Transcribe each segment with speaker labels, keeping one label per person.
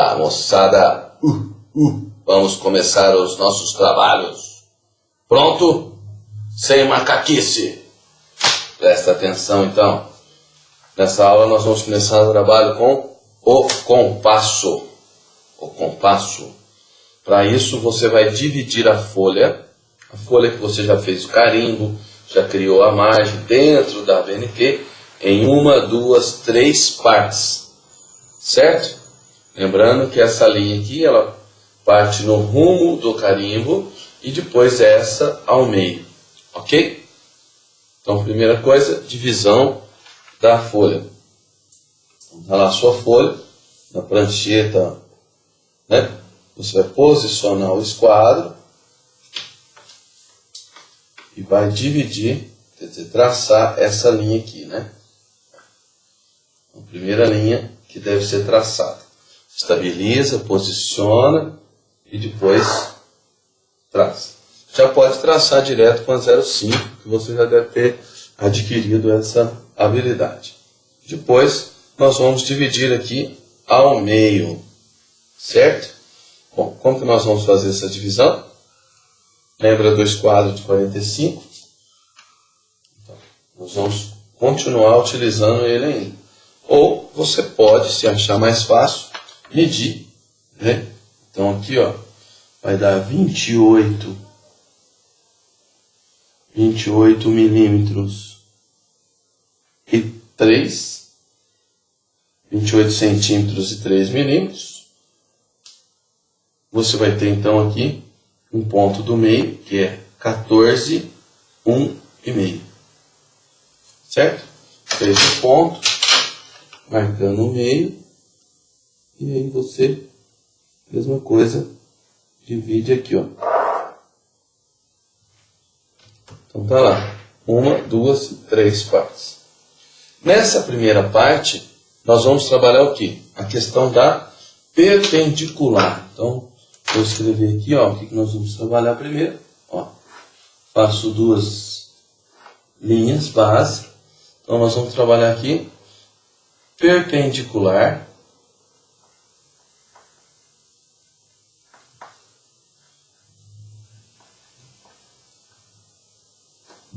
Speaker 1: Olá, moçada. Uh, uh. Vamos começar os nossos trabalhos. Pronto? Sem macaquice. Presta atenção, então. Nessa aula nós vamos começar o trabalho com o compasso. O compasso. Para isso você vai dividir a folha, a folha que você já fez o carimbo, já criou a margem dentro da BNT, em uma, duas, três partes. Certo? Lembrando que essa linha aqui, ela parte no rumo do carimbo e depois essa ao meio. Ok? Então, primeira coisa, divisão da folha. Então, tá lá a sua folha, na prancheta, né? Você vai posicionar o esquadro e vai dividir, quer dizer, traçar essa linha aqui, né? A primeira linha que deve ser traçada. Estabiliza, posiciona e depois traça. Já pode traçar direto com a 05, que você já deve ter adquirido essa habilidade. Depois, nós vamos dividir aqui ao meio, certo? Bom, como que nós vamos fazer essa divisão? Lembra do esquadro de 45? Então, nós vamos continuar utilizando ele ainda. Ou você pode, se achar mais fácil, medir. Né? Então aqui ó, vai dar 28, 28 milímetros e 3, 28 centímetros e 3 milímetros. Você vai ter então aqui um ponto do meio, que é 14, 1 e meio. Certo? Fez o ponto, marcando o meio, e aí você, mesma coisa, divide aqui, ó. Então tá lá, uma, duas, três partes. Nessa primeira parte, nós vamos trabalhar o que? A questão da perpendicular. Então, Vou escrever aqui, ó, o que nós vamos trabalhar primeiro. Ó, faço duas linhas base. Então, nós vamos trabalhar aqui perpendicular.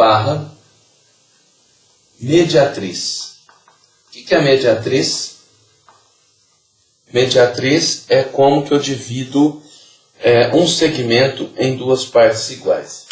Speaker 1: Barra mediatriz. O que é mediatriz? Mediatriz é como que eu divido é, um segmento em duas partes iguais.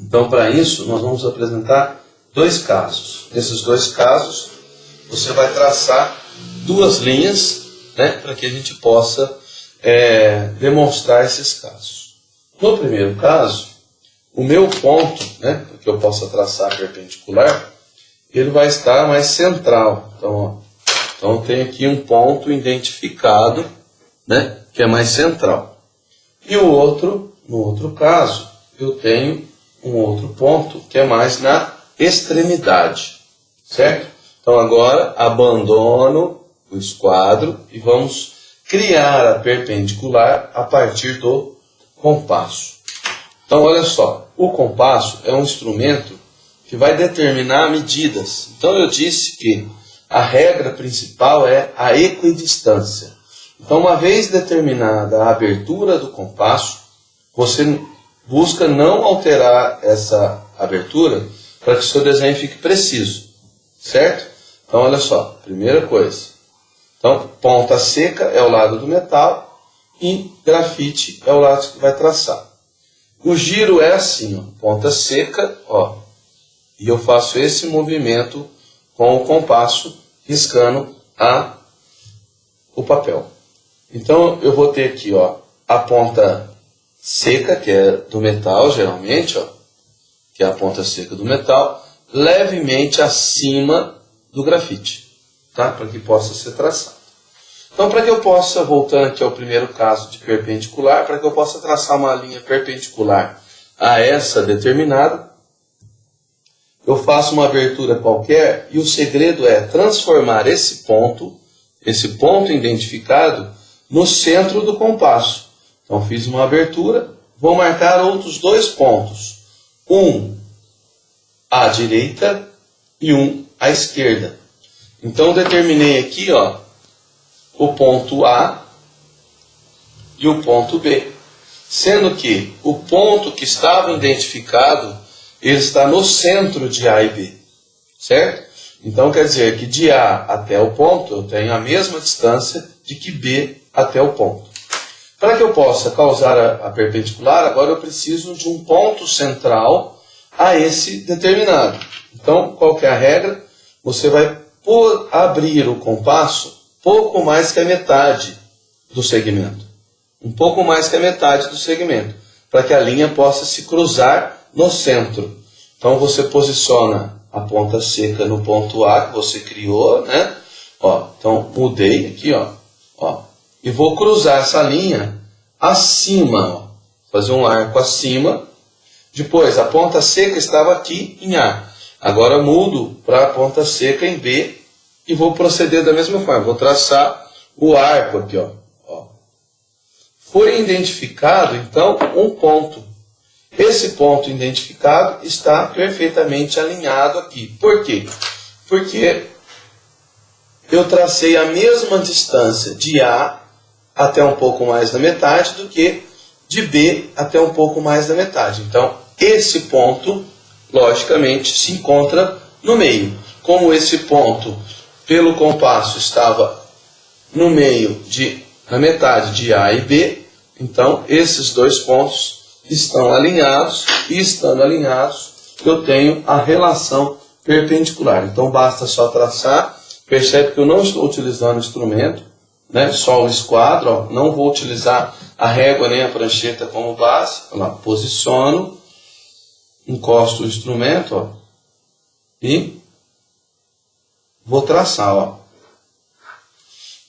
Speaker 1: Então, para isso, nós vamos apresentar dois casos. Nesses dois casos, você vai traçar duas linhas né, para que a gente possa é, demonstrar esses casos. No primeiro caso, o meu ponto, né, que eu possa traçar perpendicular, ele vai estar mais central. Então, ó, então tem aqui um ponto identificado, né, que é mais central. E o outro, no outro caso, eu tenho um outro ponto que é mais na extremidade, certo? Então agora abandono o esquadro e vamos criar a perpendicular a partir do compasso. Então olha só, o compasso é um instrumento que vai determinar medidas. Então eu disse que a regra principal é a equidistância. Então, uma vez determinada a abertura do compasso, você busca não alterar essa abertura para que o seu desenho fique preciso, certo? Então, olha só, primeira coisa. Então, ponta seca é o lado do metal e grafite é o lado que vai traçar. O giro é assim, ó, ponta seca, ó, e eu faço esse movimento com o compasso riscando a, o papel. Então eu vou ter aqui ó, a ponta seca, que é do metal geralmente, ó, que é a ponta seca do metal, levemente acima do grafite, tá? para que possa ser traçado. Então, para que eu possa, voltando aqui ao primeiro caso de perpendicular, para que eu possa traçar uma linha perpendicular a essa determinada, eu faço uma abertura qualquer e o segredo é transformar esse ponto, esse ponto identificado, no centro do compasso. Então fiz uma abertura, vou marcar outros dois pontos. Um à direita e um à esquerda. Então determinei aqui ó, o ponto A e o ponto B. Sendo que o ponto que estava identificado, ele está no centro de A e B. Certo? Então quer dizer que de A até o ponto eu tenho a mesma distância de que B até o ponto. Para que eu possa causar a, a perpendicular, agora eu preciso de um ponto central a esse determinado. Então, qual é a regra? Você vai por abrir o compasso pouco mais que a metade do segmento. Um pouco mais que a metade do segmento, para que a linha possa se cruzar no centro. Então você posiciona a ponta seca no ponto A que você criou, né? Ó, então mudei aqui, ó, ó, e vou cruzar essa linha acima, ó, fazer um arco acima. Depois a ponta seca estava aqui em A. Agora mudo para a ponta seca em B e vou proceder da mesma forma. Vou traçar o arco aqui, ó. ó. Foi identificado então um ponto. Esse ponto identificado está perfeitamente alinhado aqui. Por quê? Porque eu tracei a mesma distância de A até um pouco mais da metade do que de B até um pouco mais da metade. Então, esse ponto, logicamente, se encontra no meio. Como esse ponto, pelo compasso, estava no meio de na metade de A e B, então esses dois pontos estão alinhados e estando alinhados eu tenho a relação perpendicular. Então basta só traçar, percebe que eu não estou utilizando instrumento, né? só o esquadro, ó, não vou utilizar a régua nem a prancheta como base, lá, posiciono, encosto o instrumento ó, e vou traçar. Ó.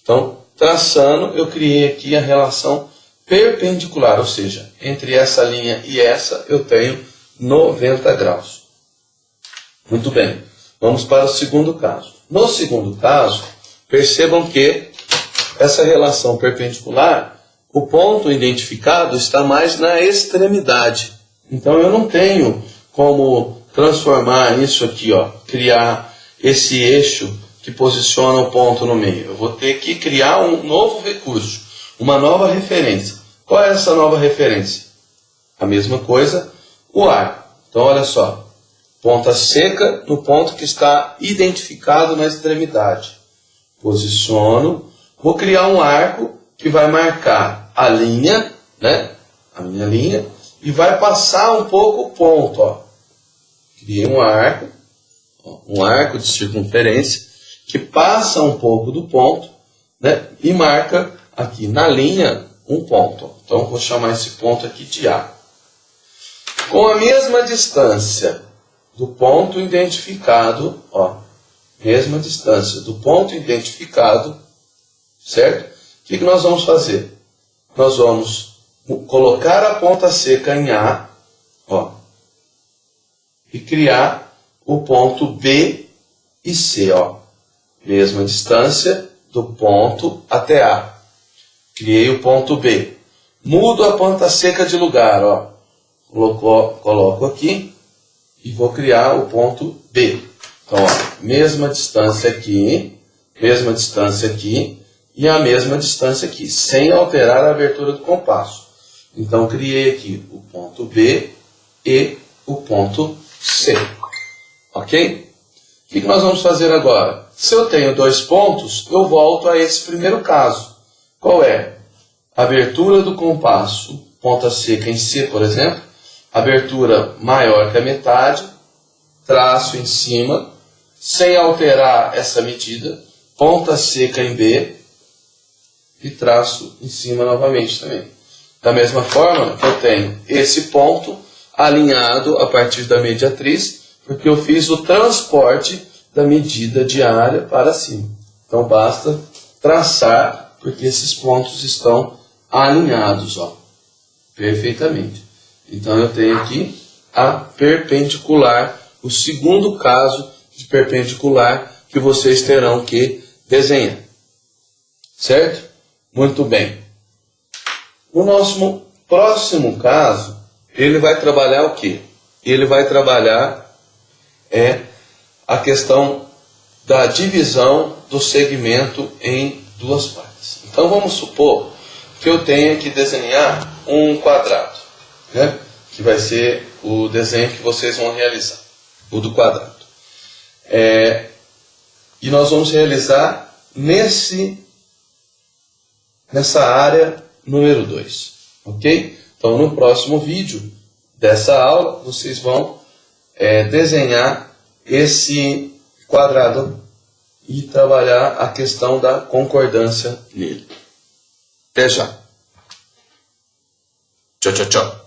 Speaker 1: Então, traçando, eu criei aqui a relação perpendicular, ou seja, entre essa linha e essa eu tenho 90 graus. Muito bem, vamos para o segundo caso. No segundo caso, percebam que essa relação perpendicular, o ponto identificado está mais na extremidade. Então eu não tenho como transformar isso aqui, ó, criar esse eixo que posiciona o ponto no meio. Eu vou ter que criar um novo recurso, uma nova referência. Qual é essa nova referência? A mesma coisa, o ar. Então olha só, ponta seca no ponto que está identificado na extremidade. Posiciono Vou criar um arco que vai marcar a linha, né? A minha linha, e vai passar um pouco o ponto, ó. Criei um arco, um arco de circunferência, que passa um pouco do ponto, né? E marca aqui na linha um ponto. Então, vou chamar esse ponto aqui de A. Com a mesma distância do ponto identificado, ó, mesma distância do ponto identificado, Certo? O que, que nós vamos fazer? Nós vamos colocar a ponta seca em A, ó, e criar o ponto B e C, ó. Mesma distância do ponto até A. Criei o ponto B. Mudo a ponta seca de lugar, ó. Coloco, coloco aqui e vou criar o ponto B. Então, ó, mesma distância aqui, mesma distância aqui, e a mesma distância aqui, sem alterar a abertura do compasso. Então, criei aqui o ponto B e o ponto C. Ok? O que nós vamos fazer agora? Se eu tenho dois pontos, eu volto a esse primeiro caso. Qual é? Abertura do compasso, ponta seca em C, por exemplo, abertura maior que a metade, traço em cima, sem alterar essa medida, ponta seca em B, e traço em cima novamente também. Da mesma forma que eu tenho esse ponto alinhado a partir da mediatriz, porque eu fiz o transporte da medida diária para cima. Então basta traçar, porque esses pontos estão alinhados, ó, perfeitamente. Então eu tenho aqui a perpendicular, o segundo caso de perpendicular que vocês terão que desenhar. Certo? Muito bem. O nosso próximo caso, ele vai trabalhar o quê? Ele vai trabalhar é a questão da divisão do segmento em duas partes. Então vamos supor que eu tenha que desenhar um quadrado, né? que vai ser o desenho que vocês vão realizar, o do quadrado. É, e nós vamos realizar nesse, nessa área número 2, ok? Então no próximo vídeo dessa aula vocês vão é, desenhar esse quadrado e trabalhar a questão da concordância nele. Até já. Tchau, tchau, tchau.